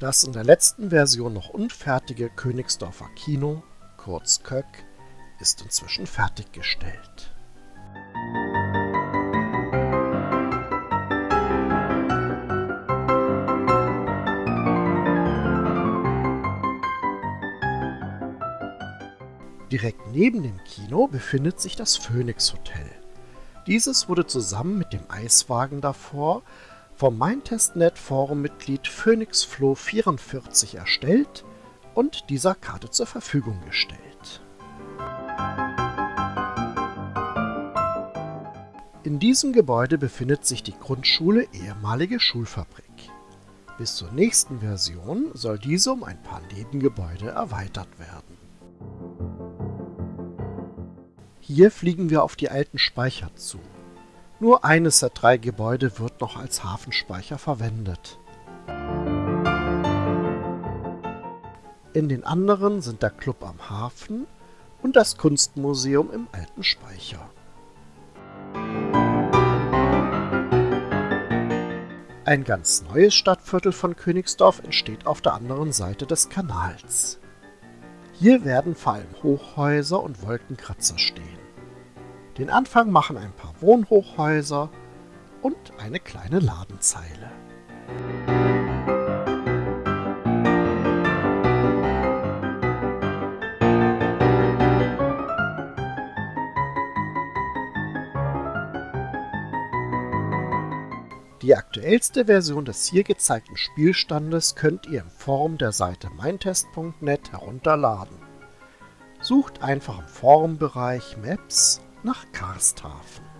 Das in der letzten Version noch unfertige Königsdorfer Kino, kurz Köck, ist inzwischen fertiggestellt. Direkt neben dem Kino befindet sich das Phoenix Hotel. Dieses wurde zusammen mit dem Eiswagen davor vom MeinTestNet Forum-Mitglied PhoenixFlow44 erstellt und dieser Karte zur Verfügung gestellt. In diesem Gebäude befindet sich die Grundschule ehemalige Schulfabrik. Bis zur nächsten Version soll diese um ein paar Nebengebäude erweitert werden. Hier fliegen wir auf die alten Speicher zu. Nur eines der drei Gebäude wird noch als Hafenspeicher verwendet. In den anderen sind der Club am Hafen und das Kunstmuseum im alten Speicher. Ein ganz neues Stadtviertel von Königsdorf entsteht auf der anderen Seite des Kanals. Hier werden vor allem Hochhäuser und Wolkenkratzer stehen. Den Anfang machen ein paar Wohnhochhäuser und eine kleine Ladenzeile. Die aktuellste Version des hier gezeigten Spielstandes könnt ihr im Forum der Seite meintest.net herunterladen. Sucht einfach im Forumbereich Maps nach Karsthafen.